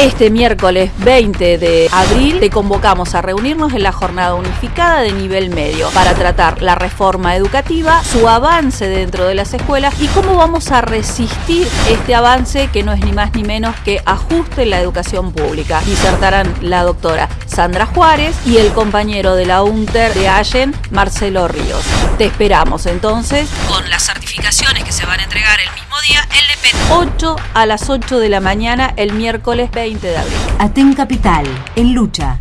Este miércoles 20 de abril te convocamos a reunirnos en la jornada unificada de nivel medio para tratar la reforma educativa, su avance dentro de las escuelas y cómo vamos a resistir este avance que no es ni más ni menos que ajuste en la educación pública. Disertarán la doctora Sandra Juárez y el compañero de la UNTER de Allen, Marcelo Ríos. Te esperamos entonces con las certificaciones que se van a entregar el mismo día en 8 a las 8 de la mañana el miércoles 20 de abril. Aten Capital, en lucha